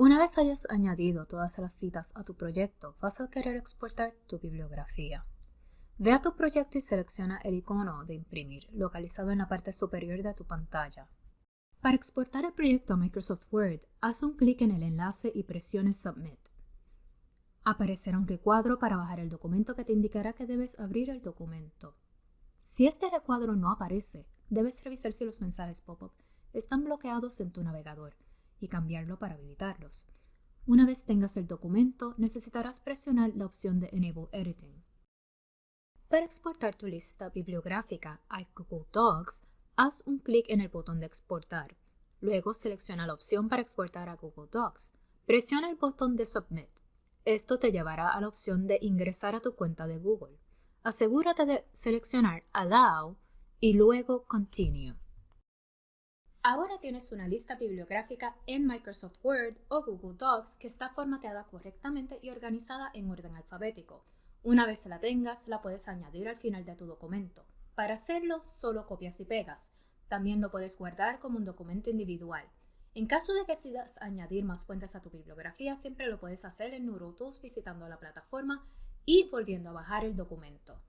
Una vez hayas añadido todas las citas a tu proyecto, vas a querer exportar tu bibliografía. Ve a tu proyecto y selecciona el icono de imprimir, localizado en la parte superior de tu pantalla. Para exportar el proyecto a Microsoft Word, haz un clic en el enlace y presione Submit. Aparecerá un recuadro para bajar el documento que te indicará que debes abrir el documento. Si este recuadro no aparece, debes revisar si los mensajes pop-up están bloqueados en tu navegador y cambiarlo para habilitarlos. Una vez tengas el documento, necesitarás presionar la opción de Enable Editing. Para exportar tu lista bibliográfica a Google Docs, haz un clic en el botón de exportar. Luego selecciona la opción para exportar a Google Docs. Presiona el botón de Submit. Esto te llevará a la opción de ingresar a tu cuenta de Google. Asegúrate de seleccionar Allow y luego Continue. Ahora tienes una lista bibliográfica en Microsoft Word o Google Docs que está formateada correctamente y organizada en orden alfabético. Una vez la tengas, la puedes añadir al final de tu documento. Para hacerlo, solo copias y pegas. También lo puedes guardar como un documento individual. En caso de que decidas añadir más fuentes a tu bibliografía, siempre lo puedes hacer en NeuroTools visitando la plataforma y volviendo a bajar el documento.